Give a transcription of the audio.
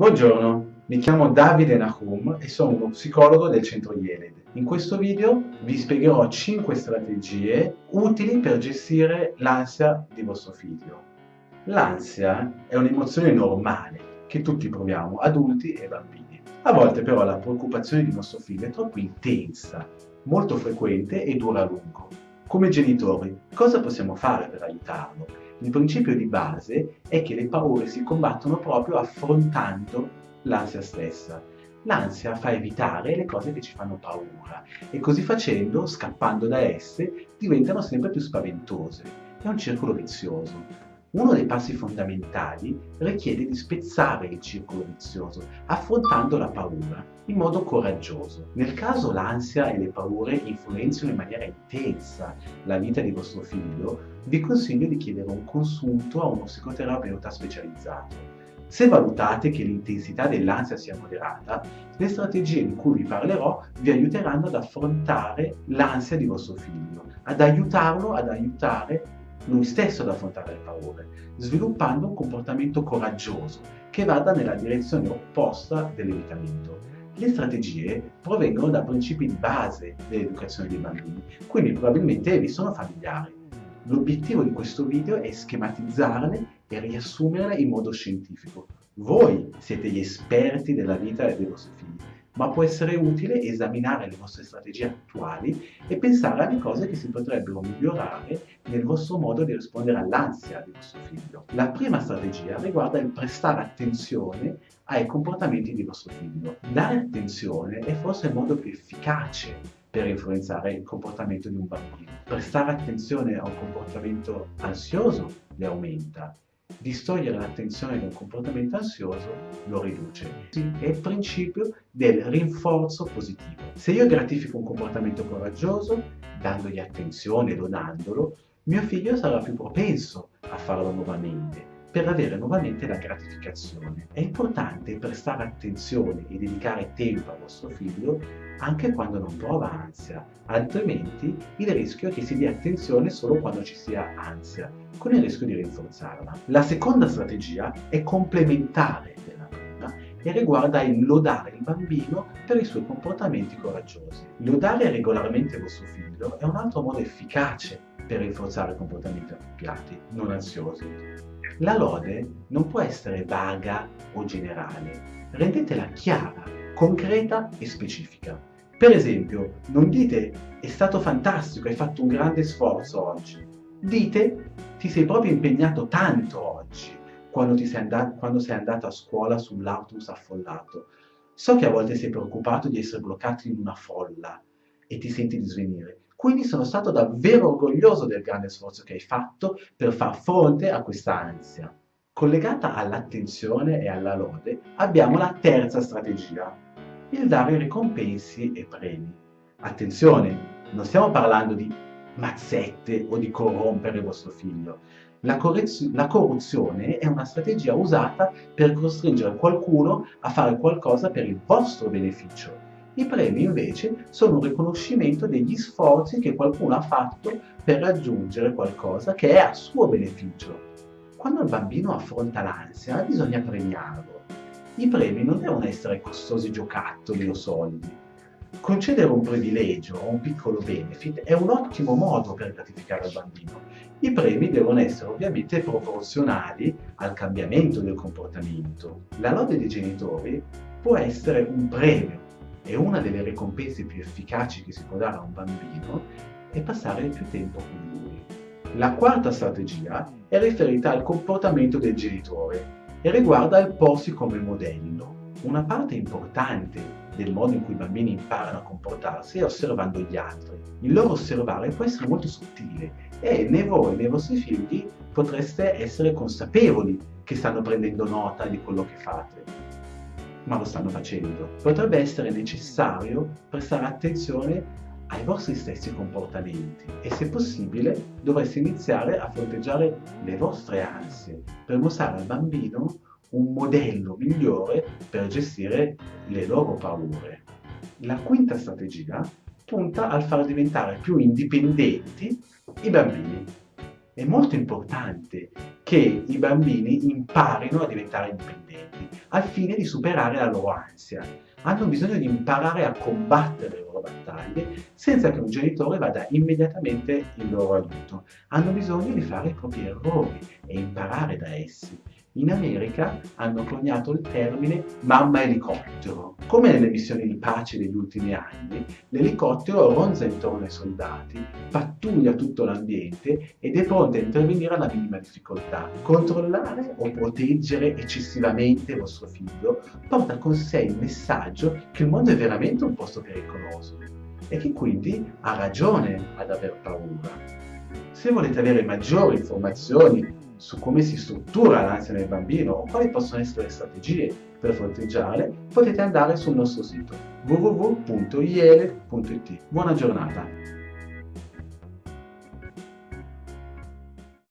Buongiorno, mi chiamo Davide Nahum e sono uno psicologo del centro Yeled. In questo video vi spiegherò 5 strategie utili per gestire l'ansia di vostro figlio. L'ansia è un'emozione normale che tutti proviamo, adulti e bambini. A volte però la preoccupazione di nostro figlio è troppo intensa, molto frequente e dura a lungo. Come genitori, cosa possiamo fare per aiutarlo? Il principio di base è che le paure si combattono proprio affrontando l'ansia stessa. L'ansia fa evitare le cose che ci fanno paura e così facendo, scappando da esse, diventano sempre più spaventose. È un circolo vizioso. Uno dei passi fondamentali richiede di spezzare il circolo vizioso, affrontando la paura in modo coraggioso. Nel caso l'ansia e le paure influenzino in maniera intensa la vita di vostro figlio, vi consiglio di chiedere un consulto a uno psicoterapeuta specializzato. Se valutate che l'intensità dell'ansia sia moderata, le strategie di cui vi parlerò vi aiuteranno ad affrontare l'ansia di vostro figlio, ad aiutarlo ad aiutare lui stesso ad affrontare le paure, sviluppando un comportamento coraggioso che vada nella direzione opposta dell'evitamento. Le strategie provengono da principi di base dell'educazione dei bambini, quindi probabilmente vi sono familiari. L'obiettivo di questo video è schematizzarle e riassumerle in modo scientifico. Voi siete gli esperti della vita dei vostri figli ma può essere utile esaminare le vostre strategie attuali e pensare alle cose che si potrebbero migliorare nel vostro modo di rispondere all'ansia di vostro figlio. La prima strategia riguarda il prestare attenzione ai comportamenti di vostro figlio. Dare attenzione è forse il modo più efficace per influenzare il comportamento di un bambino. Prestare attenzione a un comportamento ansioso le aumenta distogliere l'attenzione da un comportamento ansioso lo riduce. È il principio del rinforzo positivo. Se io gratifico un comportamento coraggioso, dandogli attenzione donandolo, mio figlio sarà più propenso a farlo nuovamente per avere nuovamente la gratificazione. È importante prestare attenzione e dedicare tempo al vostro figlio anche quando non prova ansia, altrimenti il rischio è che si dia attenzione solo quando ci sia ansia, con il rischio di rinforzarla. La seconda strategia è complementare della prima e riguarda il lodare il bambino per i suoi comportamenti coraggiosi. Lodare regolarmente vostro figlio è un altro modo efficace per rinforzare comportamenti appropriati, non ansiosi. La lode non può essere vaga o generale, rendetela chiara, concreta e specifica. Per esempio, non dite è stato fantastico, hai fatto un grande sforzo oggi. Dite ti sei proprio impegnato tanto oggi quando, sei, andato, quando sei andato a scuola sull'autobus affollato. So che a volte sei preoccupato di essere bloccato in una folla e ti senti di svenire. Quindi sono stato davvero orgoglioso del grande sforzo che hai fatto per far fronte a questa ansia. Collegata all'attenzione e alla lode abbiamo la terza strategia, il dare ricompensi e premi. Attenzione, non stiamo parlando di mazzette o di corrompere vostro figlio. La, la, corruzione è una strategia usata per costringere qualcuno a fare qualcosa per il vostro beneficio. I premi invece sono un riconoscimento degli sforzi che qualcuno ha fatto per raggiungere qualcosa che è a suo beneficio. Quando il bambino affronta l'ansia bisogna premiarlo i premi non devono essere costosi giocattoli o soldi. Concedere un privilegio o un piccolo benefit è un ottimo modo per gratificare il bambino. I premi devono essere ovviamente proporzionali al cambiamento del comportamento. La lode dei genitori può essere un premio e una delle ricompense più efficaci che si può dare a un bambino è passare più tempo con lui. La quarta strategia è riferita al comportamento del genitore e riguarda il porsi come modello. Una parte importante del modo in cui i bambini imparano a comportarsi è osservando gli altri. Il loro osservare può essere molto sottile e né voi né i vostri figli potreste essere consapevoli che stanno prendendo nota di quello che fate, ma lo stanno facendo. Potrebbe essere necessario prestare attenzione ai vostri stessi comportamenti e se possibile dovreste iniziare a fronteggiare le vostre ansie per mostrare al bambino un modello migliore per gestire le loro paure. La quinta strategia punta al far diventare più indipendenti i bambini. È molto importante che i bambini imparino a diventare indipendenti, al fine di superare la loro ansia. Hanno bisogno di imparare a combattere le loro battaglie senza che un genitore vada immediatamente in loro aiuto. Hanno bisogno di fare i propri errori e imparare da essi in America hanno coniato il termine mamma elicottero. Come nelle missioni di pace degli ultimi anni, l'elicottero ronza intorno ai soldati, pattuglia tutto l'ambiente ed è pronto a intervenire alla minima difficoltà. Controllare o proteggere eccessivamente vostro figlio porta con sé il messaggio che il mondo è veramente un posto pericoloso e che quindi ha ragione ad aver paura. Se volete avere maggiori informazioni su come si struttura l'ansia nel bambino o quali possono essere le strategie per fronteggiarle, potete andare sul nostro sito www.iele.it. Buona giornata!